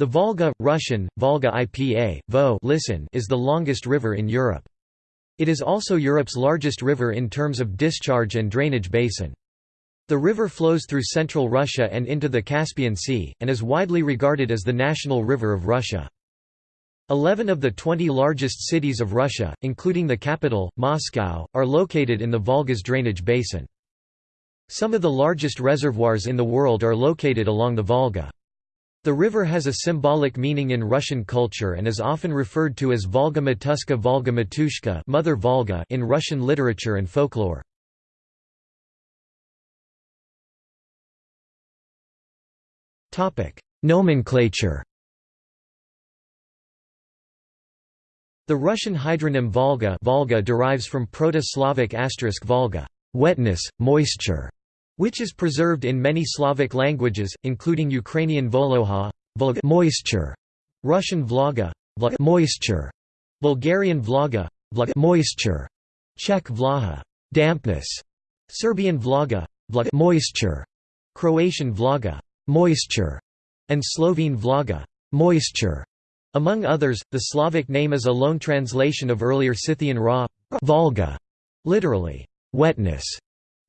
The Volga, Russian, Volga IPA, Vo listen, is the longest river in Europe. It is also Europe's largest river in terms of discharge and drainage basin. The river flows through central Russia and into the Caspian Sea, and is widely regarded as the national river of Russia. Eleven of the 20 largest cities of Russia, including the capital, Moscow, are located in the Volga's drainage basin. Some of the largest reservoirs in the world are located along the Volga. The river has a symbolic meaning in Russian culture and is often referred to as Volga Matushka Volga Matushka Mother Volga in Russian literature and folklore. Nomenclature The Russian hydronym Volga, Volga derives from Proto-Slavic Volga, wetness, moisture, which is preserved in many Slavic languages, including Ukrainian Voloha, moisture, Russian Vloga, moisture, Bulgarian Vloga, moisture, Czech Vlaha, dampness, Serbian Vloga, Vloga moisture, Croatian Vloga, moisture, and Slovene Vloga, moisture. Among others, the Slavic name is a loan translation of earlier Scythian Ra, Volga, literally, wetness,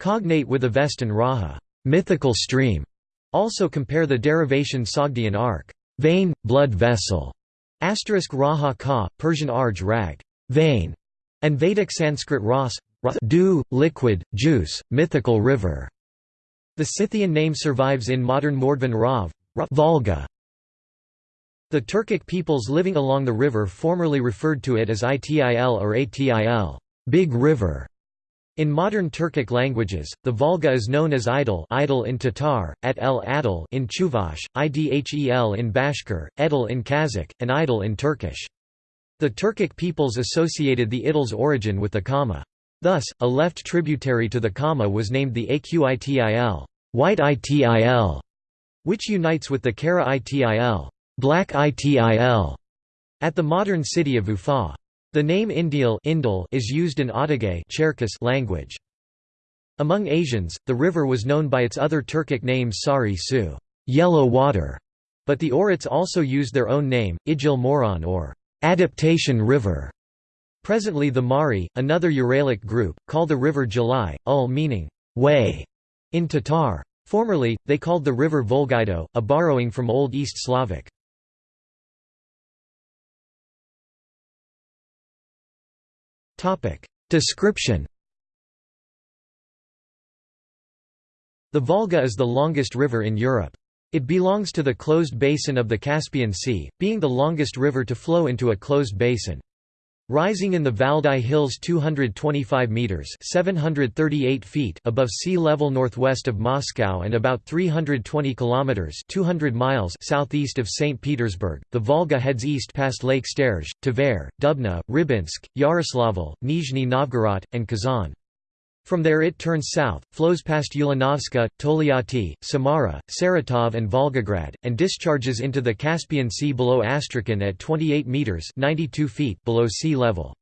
Cognate with Avestan Raha mythical stream". Also compare the derivation Sogdian arc vein, blood vessel, asterisk Raha ka, Persian arj rag vein, and Vedic Sanskrit ras dew, liquid, juice, mythical river. The Scythian name survives in modern Mordvin Rav Volga. The Turkic peoples living along the river formerly referred to it as Itil or Atil Big River", in modern Turkic languages, the Volga is known as Idel, Idel in Tatar, at el Adel in Chuvash, Idhel in Bashkir, Edel in Kazakh, and Idel in Turkish. The Turkic peoples associated the Idil's origin with the Kama. Thus, a left tributary to the Kama was named the Aqitil, white Itil, which unites with the Kara Itil, black Itil, at the modern city of Ufa. The name Indil is used in Adyghe language. Among Asians, the river was known by its other Turkic name Sari Su yellow water", but the Oirats also used their own name, Ijil Moron or adaptation river. Presently the Mari, another Uralic group, call the river Jalai, ul meaning way in Tatar. Formerly, they called the river Volgido, a borrowing from Old East Slavic. Description The Volga is the longest river in Europe. It belongs to the closed basin of the Caspian Sea, being the longest river to flow into a closed basin. Rising in the Valdai Hills 225 meters (738 feet) above sea level northwest of Moscow and about 320 kilometers (200 miles) southeast of St. Petersburg, the Volga heads east past Lake Sterzh, Tver, Dubna, Rybinsk, Yaroslavl, Nizhny Novgorod, and Kazan. From there it turns south, flows past Ulanovska, Tolyatti, Samara, Saratov and Volgograd, and discharges into the Caspian Sea below Astrakhan at 28 metres 92 feet below sea level.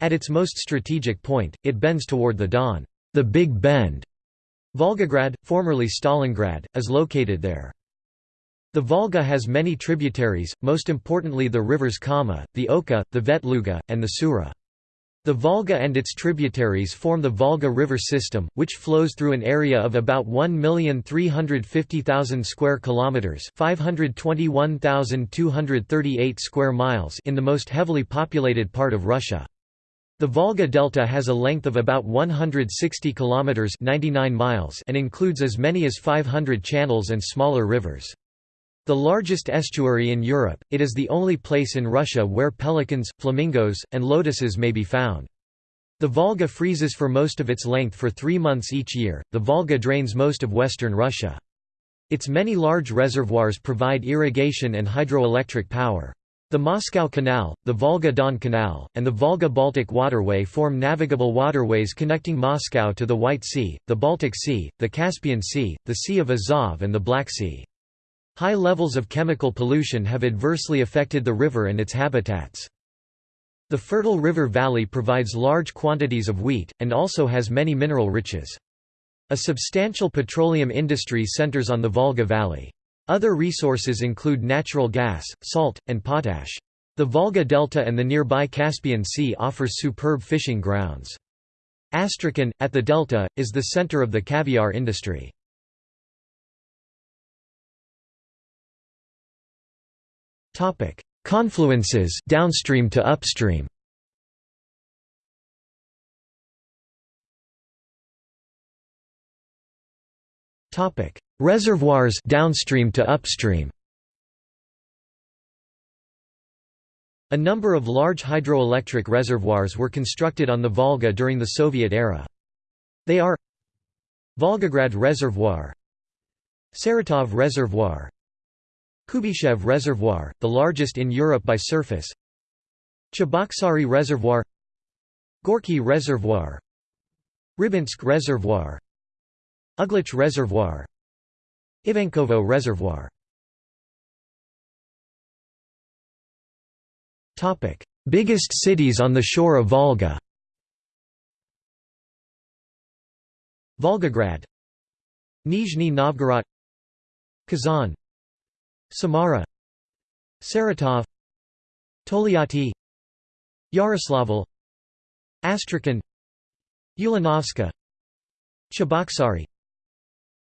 At its most strategic point, it bends toward the Don, the Big Bend. Volgograd, formerly Stalingrad, is located there. The Volga has many tributaries, most importantly the rivers Kama, the Oka, the Vetluga, and the Sura. The Volga and its tributaries form the Volga River system, which flows through an area of about 1,350,000 square kilometers, 521,238 square miles in the most heavily populated part of Russia. The Volga Delta has a length of about 160 kilometers, 99 miles, and includes as many as 500 channels and smaller rivers. The largest estuary in Europe, it is the only place in Russia where pelicans, flamingos, and lotuses may be found. The Volga freezes for most of its length for three months each year. The Volga drains most of western Russia. Its many large reservoirs provide irrigation and hydroelectric power. The Moscow Canal, the Volga-Don Canal, and the Volga-Baltic Waterway form navigable waterways connecting Moscow to the White Sea, the Baltic Sea, the Caspian Sea, the Sea of Azov and the Black Sea. High levels of chemical pollution have adversely affected the river and its habitats. The fertile river valley provides large quantities of wheat, and also has many mineral riches. A substantial petroleum industry centers on the Volga Valley. Other resources include natural gas, salt, and potash. The Volga Delta and the nearby Caspian Sea offers superb fishing grounds. Astrakhan, at the delta, is the center of the caviar industry. Confluences downstream to upstream. Topic: Reservoirs downstream to upstream. A number of large hydroelectric reservoirs were constructed on the Volga during the Soviet era. They are Volgograd Reservoir Saratov Reservoir Kuybyshev Reservoir, the largest in Europe by surface. Cheboksary Reservoir. Gorky Reservoir. Rybinsk Reservoir. Uglich Reservoir. Ivankovo Reservoir. Biggest cities on the shore of Volga. Volgograd. Nizhny Novgorod. Kazan Samara Saratov Tolyatti Yaroslavl Astrakhan Ulanovska Cheboksary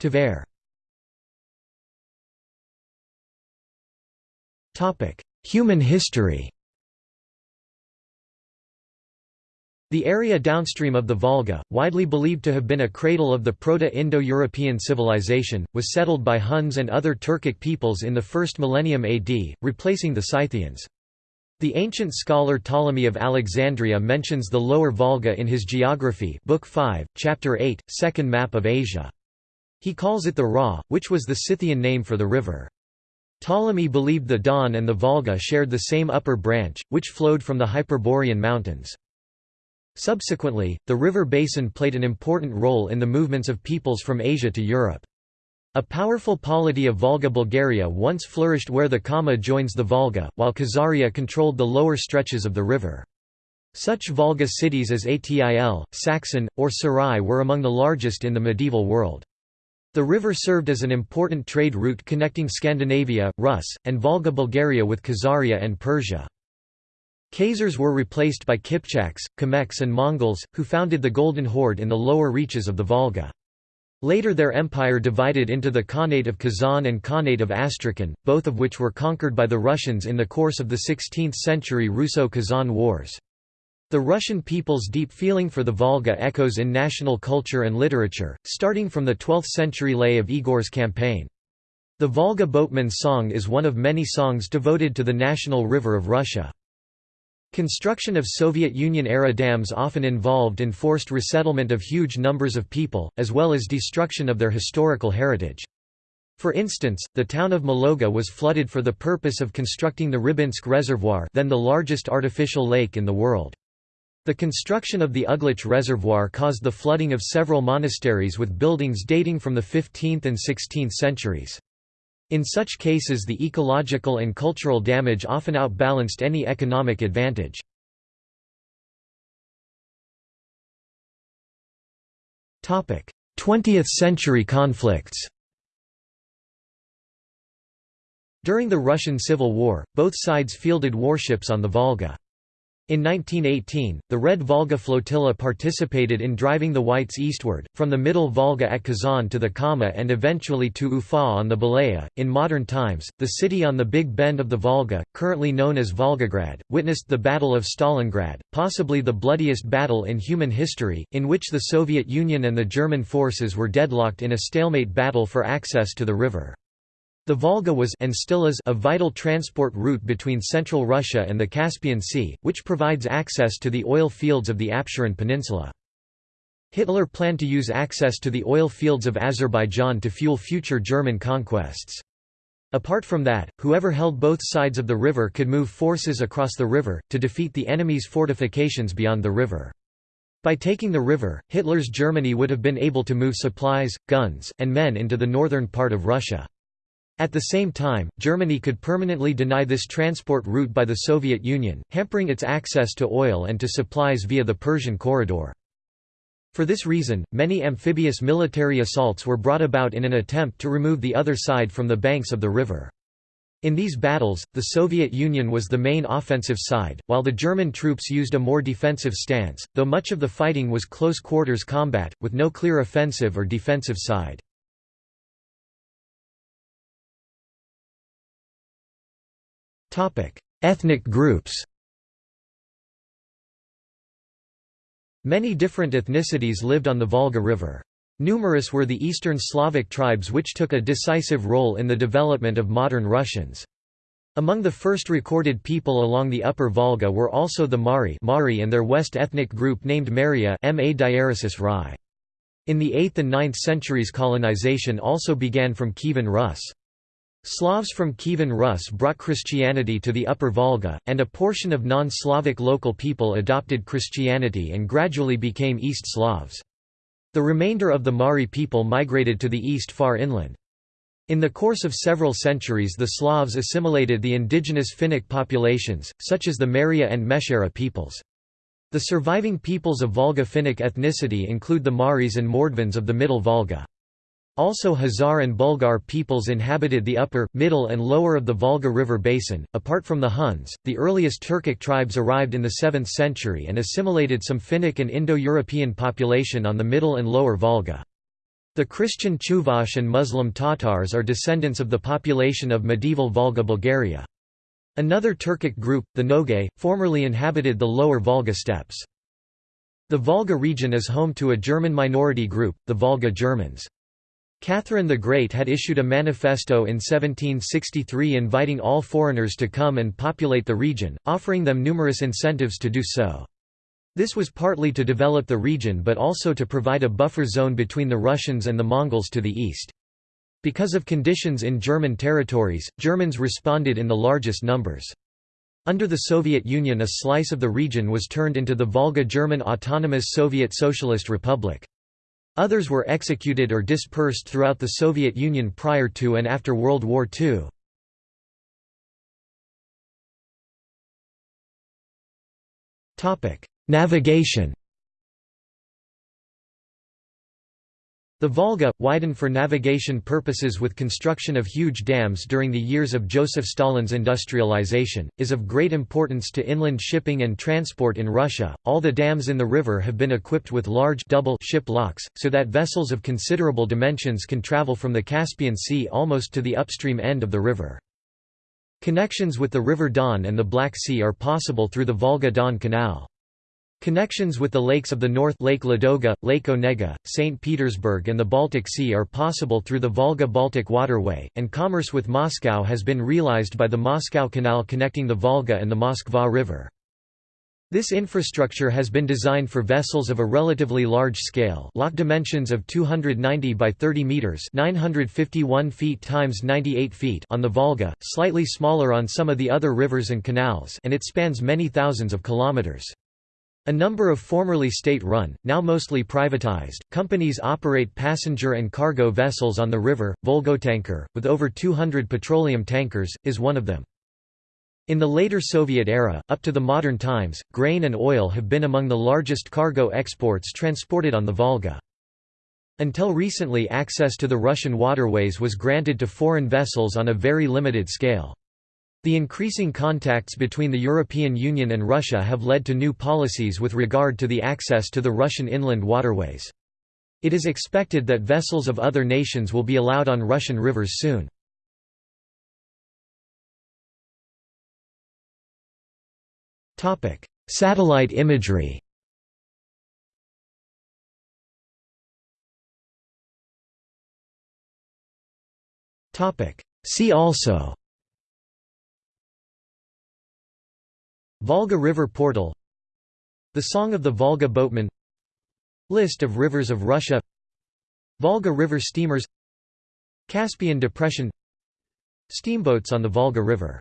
Tver. Human history The area downstream of the Volga, widely believed to have been a cradle of the Proto-Indo-European civilization, was settled by Huns and other Turkic peoples in the first millennium AD, replacing the Scythians. The ancient scholar Ptolemy of Alexandria mentions the Lower Volga in his Geography Book 5, Chapter 8, Second Map of Asia. He calls it the Ra, which was the Scythian name for the river. Ptolemy believed the Don and the Volga shared the same upper branch, which flowed from the Hyperborean mountains. Subsequently, the river basin played an important role in the movements of peoples from Asia to Europe. A powerful polity of Volga Bulgaria once flourished where the Kama joins the Volga, while Khazaria controlled the lower stretches of the river. Such Volga cities as Atil, Saqsin, or Sarai were among the largest in the medieval world. The river served as an important trade route connecting Scandinavia, Rus, and Volga Bulgaria with Khazaria and Persia. Khazars were replaced by Kipchaks, Kimeks and Mongols, who founded the Golden Horde in the lower reaches of the Volga. Later their empire divided into the Khanate of Kazan and Khanate of Astrakhan, both of which were conquered by the Russians in the course of the 16th-century Russo-Kazan Wars. The Russian people's deep feeling for the Volga echoes in national culture and literature, starting from the 12th-century lay of Igor's campaign. The Volga boatman's song is one of many songs devoted to the national river of Russia. Construction of Soviet Union-era dams often involved enforced resettlement of huge numbers of people, as well as destruction of their historical heritage. For instance, the town of Mologa was flooded for the purpose of constructing the Rybinsk Reservoir then the largest artificial lake in the world. The construction of the Uglich Reservoir caused the flooding of several monasteries with buildings dating from the 15th and 16th centuries. In such cases the ecological and cultural damage often outbalanced any economic advantage. Topic: 20th century conflicts. During the Russian Civil War, both sides fielded warships on the Volga. In 1918, the Red Volga Flotilla participated in driving the Whites eastward, from the Middle Volga at Kazan to the Kama and eventually to Ufa on the Belaya. In modern times, the city on the Big Bend of the Volga, currently known as Volgograd, witnessed the Battle of Stalingrad, possibly the bloodiest battle in human history, in which the Soviet Union and the German forces were deadlocked in a stalemate battle for access to the river. The Volga was and still is a vital transport route between central Russia and the Caspian Sea, which provides access to the oil fields of the Absheron Peninsula. Hitler planned to use access to the oil fields of Azerbaijan to fuel future German conquests. Apart from that, whoever held both sides of the river could move forces across the river, to defeat the enemy's fortifications beyond the river. By taking the river, Hitler's Germany would have been able to move supplies, guns, and men into the northern part of Russia. At the same time, Germany could permanently deny this transport route by the Soviet Union, hampering its access to oil and to supplies via the Persian corridor. For this reason, many amphibious military assaults were brought about in an attempt to remove the other side from the banks of the river. In these battles, the Soviet Union was the main offensive side, while the German troops used a more defensive stance, though much of the fighting was close-quarters combat, with no clear offensive or defensive side. Ethnic groups Many different ethnicities lived on the Volga River. Numerous were the Eastern Slavic tribes which took a decisive role in the development of modern Russians. Among the first recorded people along the upper Volga were also the Mari Mari and their west ethnic group named Merya In the 8th and 9th centuries colonization also began from Kievan Rus. Slavs from Kievan Rus brought Christianity to the Upper Volga, and a portion of non-Slavic local people adopted Christianity and gradually became East Slavs. The remainder of the Mari people migrated to the east far inland. In the course of several centuries the Slavs assimilated the indigenous Finnic populations, such as the Merya and Meshchera peoples. The surviving peoples of Volga Finnic ethnicity include the Maris and Mordvins of the Middle Volga. Also Khazar and Bulgar peoples inhabited the upper, middle and lower of the Volga River basin. Apart from the Huns, the earliest Turkic tribes arrived in the 7th century and assimilated some Finnic and Indo-European population on the middle and lower Volga. The Christian Chuvash and Muslim Tatars are descendants of the population of medieval Volga Bulgaria. Another Turkic group, the Nogay, formerly inhabited the lower Volga steppes. The Volga region is home to a German minority group, the Volga Germans. Catherine the Great had issued a manifesto in 1763 inviting all foreigners to come and populate the region, offering them numerous incentives to do so. This was partly to develop the region but also to provide a buffer zone between the Russians and the Mongols to the east. Because of conditions in German territories, Germans responded in the largest numbers. Under the Soviet Union a slice of the region was turned into the Volga German Autonomous Soviet Socialist Republic. Others were executed or dispersed throughout the Soviet Union prior to and after World War II. Navigation The Volga, widened for navigation purposes with construction of huge dams during the years of Joseph Stalin's industrialization, is of great importance to inland shipping and transport in Russia. All the dams in the river have been equipped with large double ship locks, so that vessels of considerable dimensions can travel from the Caspian Sea almost to the upstream end of the river. Connections with the River Don and the Black Sea are possible through the Volga-Don Canal. Connections with the lakes of the north Lake Ladoga, Lake Onega, St. Petersburg and the Baltic Sea are possible through the Volga-Baltic waterway, and commerce with Moscow has been realized by the Moscow Canal connecting the Volga and the Moskva River. This infrastructure has been designed for vessels of a relatively large scale lock dimensions of 290 by 30 meters 951 feet times 98 feet on the Volga, slightly smaller on some of the other rivers and canals and it spans many thousands of kilometers. A number of formerly state-run, now mostly privatized, companies operate passenger and cargo vessels on the river. Volgotanker, with over 200 petroleum tankers, is one of them. In the later Soviet era, up to the modern times, grain and oil have been among the largest cargo exports transported on the Volga. Until recently access to the Russian waterways was granted to foreign vessels on a very limited scale. The increasing contacts between the European Union and Russia have led to new policies with regard to the access to the Russian inland waterways. It is expected that vessels of other nations will be allowed on Russian rivers soon. Satellite imagery See also Volga River Portal The Song of the Volga Boatman List of rivers of Russia Volga River steamers Caspian Depression Steamboats on the Volga River